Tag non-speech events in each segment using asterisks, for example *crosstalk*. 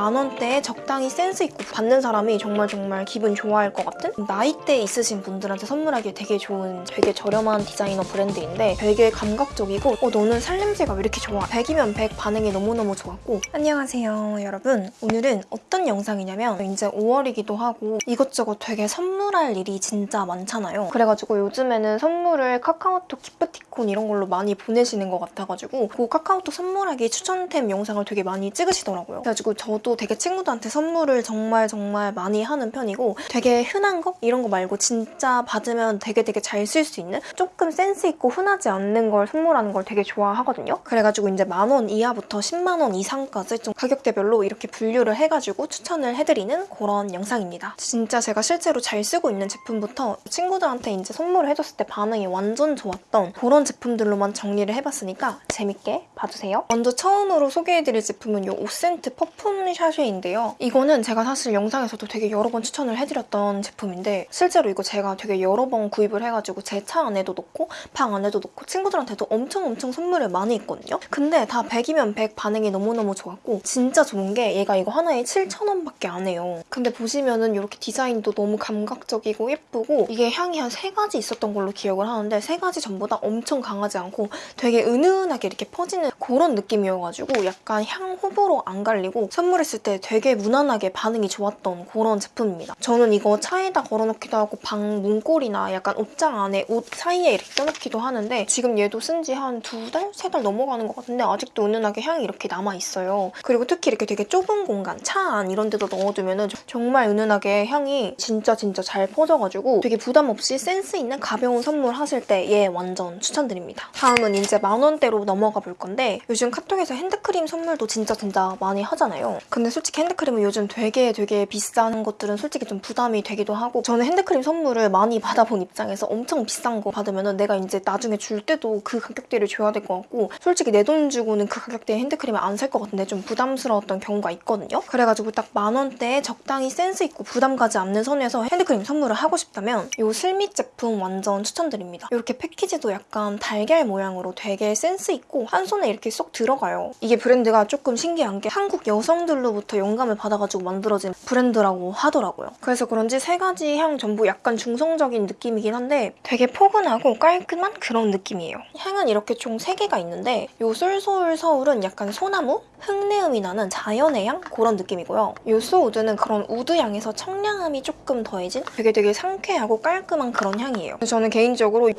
만 원대에 적당히 센스 있고 받는 사람이 정말 정말 기분 좋아할 것 같은? 나이대 있으신 분들한테 선물하기 되게 좋은 되게 저렴한 디자이너 브랜드인데 되게 감각적이고 어 너는 살냄새가 왜 이렇게 좋아? 100이면 100 반응이 너무너무 좋았고. 안녕하세요 여러분. 오늘은 어떤 영상이냐면 이제 5월이기도 하고 이것저것 되게 선물할 일이 진짜 많잖아요. 그래가지고 요즘에는 선물을 카카오톡 기프티콘 이런 걸로 많이 보내시는 것 같아가지고 그 카카오톡 선물하기 추천템 영상을 되게 많이 찍으시더라고요. 그래가지고 저도 되게 친구들한테 선물을 정말 정말 많이 하는 편이고 되게 흔한 거? 이런 거 말고 진짜 받으면 되게 되게 잘 쓸 수 있는 조금 센스 있고 흔하지 않는 걸 선물하는 걸 되게 좋아하거든요 그래가지고 이제 만 원 이하부터 10만 원 이상까지 좀 가격대별로 이렇게 분류를 해가지고 추천을 해드리는 그런 영상입니다 진짜 제가 실제로 잘 쓰고 있는 제품부터 친구들한테 이제 선물을 해줬을 때 반응이 완전 좋았던 그런 제품들로만 정리를 해봤으니까 재밌게 봐주세요. 먼저 처음으로 소개해드릴 제품은 이 오센트 퍼퓸 샤쉐인데요. 이거는 제가 사실 영상에서도 되게 여러 번 추천을 해드렸던 제품인데 실제로 이거 제가 되게 여러 번 구입을 해가지고 제 차 안에도 놓고 방 안에도 놓고 친구들한테도 엄청 엄청 선물을 많이 했거든요. 근데 다 100이면 100 반응이 너무너무 좋았고 진짜 좋은 게 얘가 이거 하나에 7,000원밖에 안 해요. 근데 보시면은 이렇게 디자인도 너무 감각적이고 예쁘고 이게 향이 한 세 가지 있었던 걸로 기억을 하는데 세 가지 전부 다 엄청 강하지 않고 되게 은은하게 이렇게 퍼지는 그런 느낌이어가지고 약간 향 호불호 안 갈리고 선물 했을 때 되게 무난하게 반응이 좋았던 그런 제품입니다. 저는 이거 차에다 걸어놓기도 하고 방 문고리나 약간 옷장 안에 옷 사이에 이렇게 껴놓기도 하는데 지금 얘도 쓴 지 한 두 달? 세 달 넘어가는 것 같은데 아직도 은은하게 향이 이렇게 남아있어요. 그리고 특히 이렇게 되게 좁은 공간, 차 안 이런 데도 넣어두면 은 정말 은은하게 향이 진짜 진짜 잘 퍼져가지고 되게 부담 없이 센스 있는 가벼운 선물 하실 때 얘 완전 추천드립니다. 다음은 이제 만 원대로 넘어가 볼 건데 요즘 카톡에서 핸드크림 선물도 진짜 진짜 많이 하잖아요. 근데 솔직히 핸드크림은 요즘 되게 되게 비싼 것들은 솔직히 좀 부담이 되기도 하고 저는 핸드크림 선물을 많이 *laughs* 받아본 입장에서 엄청 비싼 거 받으면 은 내가 이제 나중에 줄 때도 그 가격대를 줘야 될 것 같고 솔직히 내 돈 주고는 그 가격대의 핸드크림을 안 살 것 같은데 좀 부담스러웠던 경우가 있거든요. 그래가지고 딱 만 원대에 적당히 센스 있고 부담 가지 않는 선에서 핸드크림 선물을 하고 싶다면 이 슬밋 제품 완전 추천드립니다. 이렇게 패키지도 약간 달걀 모양으로 되게 센스 있고 한 손에 이렇게 쏙 들어가요. 이게 브랜드가 조금 신기한 게 한국 여성들 로부터 영감을 받아가지고 만들어진 브랜드라고 하더라고요. 그래서 그런지 세 가지 향 전부 약간 중성적인 느낌이긴 한데 되게 포근하고 깔끔한 그런 느낌이에요. 향은 이렇게 총 3개가 있는데 이 솔솔 서울은 약간 소나무? 흙내음이 나는 자연의 향? 그런 느낌이고요. 이 소우드는 그런 wood 향에서 청량함이 조금 더해진 되게 되게 상쾌하고 깔끔한 그런 향이에요. 저는 개인적으로 이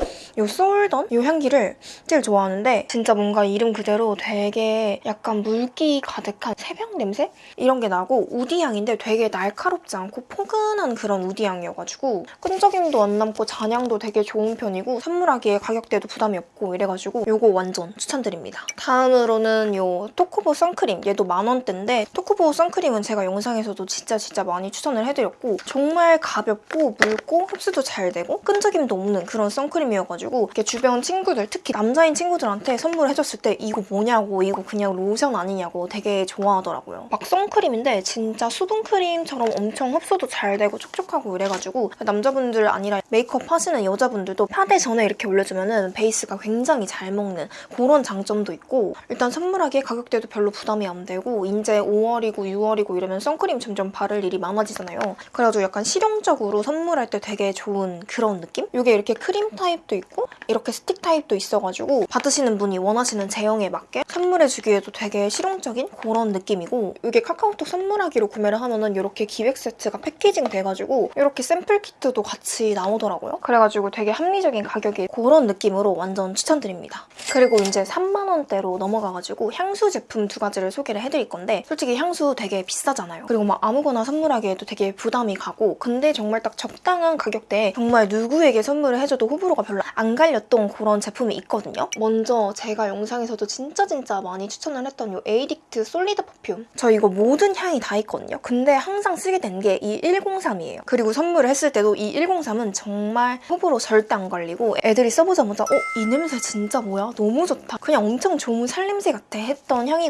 소울던 이 향기를 제일 좋아하는데 진짜 뭔가 이름 그대로 되게 약간 물기 가득한 새벽 냄새? 이런 게 나고 woody 향인데 되게 날카롭지 않고 포근한 그런 woody 향이어가지고 끈적임도 안 남고 잔향도 되게 좋은 편이고 선물하기에 가격대도 부담이 없고 이래가지고 이거 완전 추천드립니다. 다음으로는 이 토코보 선 크림 얘도 만 원대인데 토코보 선크림은 제가 영상에서도 진짜 진짜 많이 추천을 해드렸고 정말 가볍고 묽고 흡수도 잘 되고 끈적임도 없는 그런 선크림이어가지고 이렇게 주변 친구들 특히 남자인 친구들한테 선물해줬을 때 이거 뭐냐고 이거 그냥 로션 아니냐고 되게 좋아하더라고요. 막 선크림인데 진짜 수분크림처럼 엄청 흡수도 잘 되고 촉촉하고 이래가지고 남자분들 아니라 메이크업 하시는 여자분들도 파데 전에 이렇게 올려주면 베이스가 굉장히 잘 먹는 그런 장점도 있고 일단 선물하기에 가격대도 별로 부담이 안 되고 이제 5월이고 6월이고 이러면 선크림 점점 바를 일이 많아지잖아요. 그래가지고 약간 실용적으로 선물할 때 되게 좋은 그런 느낌? 이게 이렇게 크림 타입도 있고 이렇게 스틱 타입도 있어가지고 받으시는 분이 원하시는 제형에 맞게 선물해주기에도 되게 실용적인 그런 느낌이고 이게 카카오톡 선물하기로 구매를 하면 은 이렇게 기획 세트가 packaging 돼가지고 이렇게 샘플 키트도 같이 나오더라고요. 그래가지고 되게 합리적인 가격에 그런 느낌으로 완전 추천드립니다. 그리고 이제 3만 원대로 넘어가가지고 향수 제품 두 가지 를 소개를 해드릴 건데 솔직히 향수 되게 비싸잖아요. 그리고 막 아무거나 선물하기에도 되게 부담이 가고 근데 정말 딱 적당한 가격대에 정말 누구에게 선물을 해줘도 호불호가 별로 안 갈렸던 그런 제품이 있거든요. 먼저 제가 영상에서도 진짜 진짜 많이 추천을 했던 이 에이딕트 solid perfume 저 이거 모든 향이 다 있거든요. 근데 항상 쓰게 된 게 이 103이에요. 그리고 선물을 했을 때도 이 103은 정말 호불호 절대 안 갈리고 애들이 써보자마자 어? 이 냄새 진짜 뭐야? 너무 좋다. 그냥 엄청 좋은 살냄새 같아 했던 향이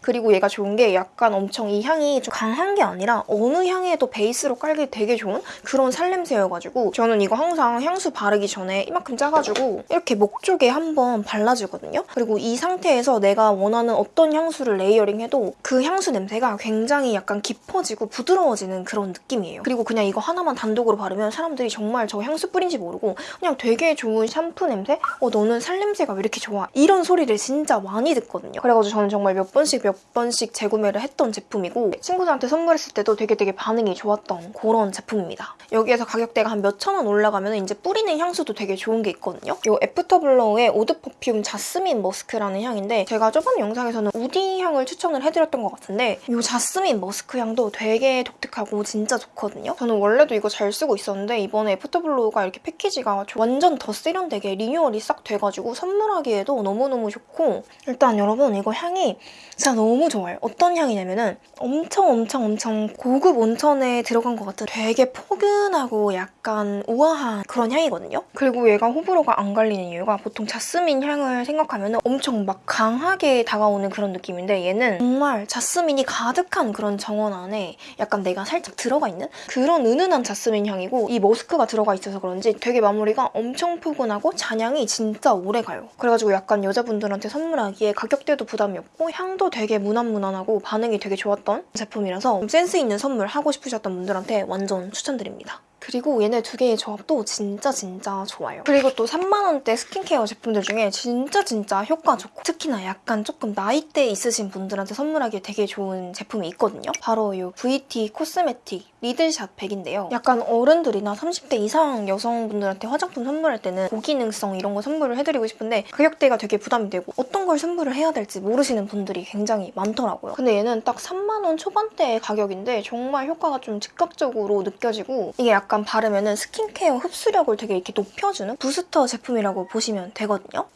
그리고 얘가 좋은 게 약간 엄청 이 향이 좀 강한 게 아니라 어느 향에도 베이스로 깔기 되게 좋은 그런 살냄새여가지고 저는 이거 항상 향수 바르기 전에 이만큼 짜가지고 이렇게 목 쪽에 한번 발라주거든요. 그리고 이 상태에서 내가 원하는 어떤 향수를 layering해도 그 향수 냄새가 굉장히 약간 깊어지고 부드러워지는 그런 느낌이에요. 그리고 그냥 이거 하나만 단독으로 바르면 사람들이 정말 저 향수 뿌린지 모르고 그냥 되게 좋은 샴푸 냄새? 어 너는 살냄새가 왜 이렇게 좋아? 이런 소리를 진짜 많이 듣거든요. 그래가지고 저는 정말 몇번 씩 몇 번씩 재구매를 했던 제품이고 친구들한테 선물했을 때도 되게 되게 반응이 좋았던 그런 제품입니다. 여기에서 가격대가 한 몇천 원 올라가면 이제 뿌리는 향수도 되게 좋은 게 있거든요. 이 애프터블로우의 eau de perfume 자스민 머스크라는 향인데 제가 저번 영상에서는 woody 향을 추천을 해드렸던 것 같은데 이 자스민 머스크 향도 되게 독특하고 진짜 좋거든요. 저는 원래도 이거 잘 쓰고 있었는데 이번에 애프터블로우가 이렇게 패키지가 완전 더 세련되게 리뉴얼이 싹 돼가지고 선물하기에도 너무너무 좋고 일단 여러분 이거 향이 진짜 너무 좋아요. 어떤 향이냐면은 엄청 엄청 엄청 고급 온천에 들어간 것 같은 되게 포근하고 약간 우아한 그런 향이거든요. 그리고 얘가 호불호가 안 갈리는 이유가 보통 자스민 향을 생각하면 엄청 막 강하게 다가오는 그런 느낌인데 얘는 정말 자스민이 가득한 그런 정원 안에 약간 내가 살짝 들어가 있는 그런 은은한 자스민 향이고 이 머스크가 들어가 있어서 그런지 되게 마무리가 엄청 포근하고 잔향이 진짜 오래 가요. 그래가지고 약간 여자분들한테 선물하기에 가격대도 부담이 없고 향도 되게 무난무난하고 반응이 되게 좋았던 제품이라서 센스 있는 선물 하고 싶으셨던 분들한테 완전 추천드립니다. 그리고 얘네 두 개의 조합도 진짜 진짜 좋아요. 그리고 또 3만원대 스킨케어 제품들 중에 진짜 진짜 효과 좋고 특히나 약간 조금 나이대 있으신 분들한테 선물하기 되게 좋은 제품이 있거든요. 바로 이 VT 코스메틱 리들샷 백인데요. 약간 어른들이나 30대 이상 여성분들한테 화장품 선물할 때는 고기능성 이런 거 선물을 해드리고 싶은데 가격대가 되게 부담이 되고 어떤 걸 선물을 해야 될지 모르시는 분들이 굉장히 많더라고요. 근데 얘는 딱 3만원 초반대의 가격인데 정말 효과가 좀 즉각적으로 느껴지고 이게 약간 바르면 스킨케어 흡수력을 되게 이렇게 높여주는 부스터 제품이라고 보시면 되거든요.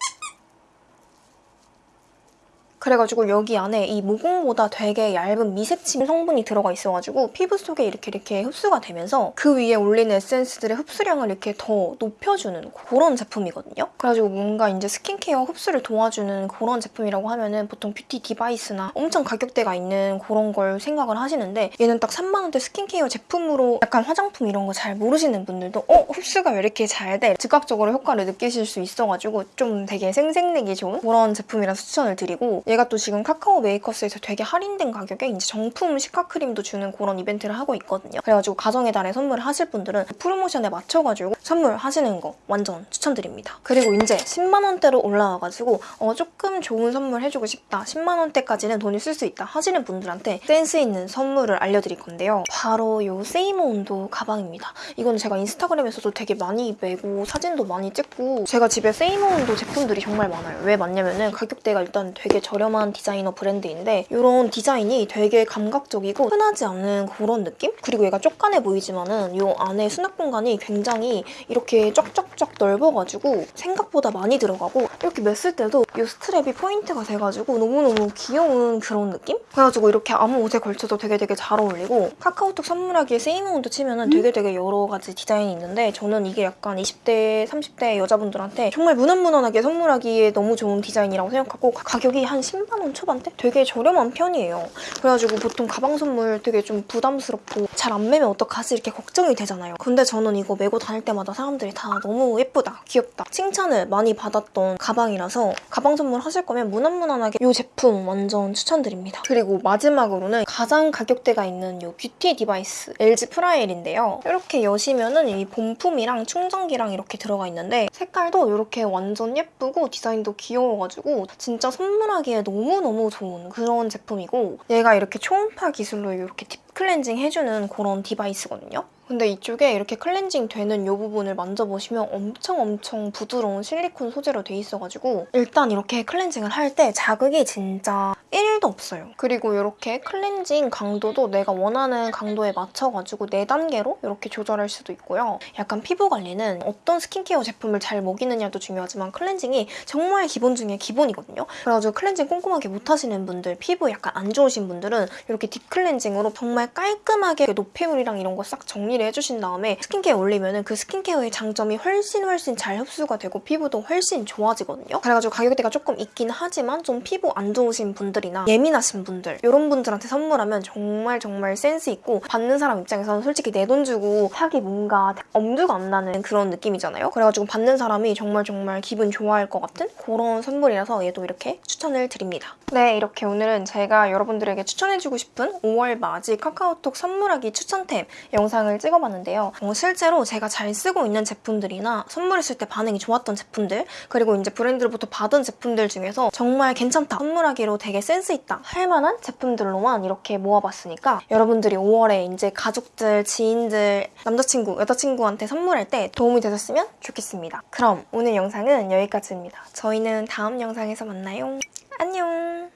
그래가지고 여기 안에 이 모공보다 되게 얇은 미세침 성분이 들어가 있어가지고 피부 속에 이렇게 이렇게 흡수가 되면서 그 위에 올리는 에센스들의 흡수량을 이렇게 더 높여주는 그런 제품이거든요. 그래가지고 뭔가 이제 스킨케어 흡수를 도와주는 그런 제품이라고 하면은 보통 beauty device나 엄청 가격대가 있는 그런 걸 생각을 하시는데 얘는 딱 3만 원대 스킨케어 제품으로 약간 화장품 이런 거 잘 모르시는 분들도 어? 흡수가 왜 이렇게 잘 돼? 즉각적으로 효과를 느끼실 수 있어가지고 좀 되게 생색내기 좋은 그런 제품이라서 추천을 드리고 얘가 또 지금 카카오 메이커스에서 되게 할인된 가격에 이제 정품 시카크림도 주는 그런 이벤트를 하고 있거든요. 그래가지고 가정의 달에 선물을 하실 분들은 프로모션에 맞춰가지고 선물하시는 거 완전 추천드립니다. 그리고 이제 10만 원대로 올라와가지고 어, 조금 좋은 선물 해주고 싶다. 10만 원대까지는 돈을 쓸 수 있다 하시는 분들한테 센스 있는 선물을 알려드릴 건데요. 바로 이 사모 온도 가방입니다. 이건 제가 인스타그램에서도 되게 많이 메고 사진도 많이 찍고 제가 집에 사모 온도 제품들이 정말 많아요. 왜 많냐면은 가격대가 일단 되게 저렴 한 디자이너 브랜드인데 이런 디자인이 되게 감각적이고 흔하지 않은 그런 느낌? 그리고 얘가 쪼깐해 보이지만 은 이 안에 수납 공간이 굉장히 이렇게 쫙쫙쫙 넓어가지고 생각보다 많이 들어가고 이렇게 맸을 때도 이 스트랩이 포인트가 돼가지고 너무너무 귀여운 그런 느낌? 그래가지고 이렇게 아무 옷에 걸쳐도 되게 되게 잘 어울리고 카카오톡 선물하기에 사모온도 치면 은 되게 되게 여러 가지 디자인이 있는데 저는 이게 약간 20대, 30대 여자분들한테 정말 무난무난하게 선물하기에 너무 좋은 디자인이라고 생각하고 가격이 한 10 만원 초반대? 되게 저렴한 편이에요. 그래가지고 보통 가방 선물 되게 좀 부담스럽고 잘 안 매면 어떡하지 이렇게 걱정이 되잖아요. 근데 저는 이거 메고 다닐 때마다 사람들이 다 너무 예쁘다, 귀엽다 칭찬을 많이 받았던 가방이라서 가방 선물 하실 거면 무난무난하게 이 제품 완전 추천드립니다. 그리고 마지막으로는 가장 가격대가 있는 이 beauty device LG 프라엘인데요. 이렇게 여시면은 이 본품이랑 충전기랑 이렇게 들어가 있는데 색깔도 이렇게 완전 예쁘고 디자인도 귀여워가지고 진짜 선물하기 에 너무너무 좋은 그런 제품이고 얘가 이렇게 초음파 기술로 이렇게 deep cleansing 해주는 그런 device거든요. 근데 이쪽에 이렇게 클렌징 되는 이 부분을 만져보시면 엄청 엄청 부드러운 실리콘 소재로 돼 있어가지고 일단 이렇게 cleansing을 할 때 자극이 진짜 1도 없어요. 그리고 이렇게 클렌징 강도도 내가 원하는 강도에 맞춰가지고 4단계로 이렇게 조절할 수도 있고요. 약간 피부 관리는 어떤 스킨케어 제품을 잘 먹이느냐도 중요하지만 cleansing이 정말 기본 중에 기본이거든요. 그래가지고 클렌징 꼼꼼하게 못하시는 분들, 피부 약간 안 좋으신 분들은 이렇게 deep cleansing으로 정말 정말 깔끔하게 노폐물이랑 이런 거 싹 정리 를 해주신 다음에 스킨케어 올리면은 그 스킨케어의 장점이 훨씬 훨씬 잘 흡수가 되고 피부도 훨씬 좋아지거든요. 그래가지고 가격대가 조금 있긴 하지만 좀 피부 안 좋으신 분들이나 예민하신 분들 이런 분들한테 선물하면 정말 정말 센스 있고 받는 사람 입장에서는 솔직히 내 돈 주고 사기 뭔가 엄두가 안 나는 그런 느낌이잖아요. 그래가지고 받는 사람이 정말 정말 기분 좋아할 것 같은 그런 선물이라서 얘도 이렇게 추천을 드립니다. 네, 이렇게 오늘은 제가 여러분들에게 추천해주고 싶은 5월 맞이 카카오톡 선물하기 추천템 영상을 찍어봤는데요. 어, 실제로 제가 잘 쓰고 있는 제품들이나 선물했을 때 반응이 좋았던 제품들 그리고 이제 브랜드로부터 받은 제품들 중에서 정말 괜찮다 선물하기로 되게 센스 있다 할 만한 제품들로만 이렇게 모아봤으니까 여러분들이 5월에 이제 가족들, 지인들, 남자친구, 여자친구한테 선물할 때 도움이 되셨으면 좋겠습니다. 그럼 오늘 영상은 여기까지입니다. 저희는 다음 영상에서 만나요. 안녕!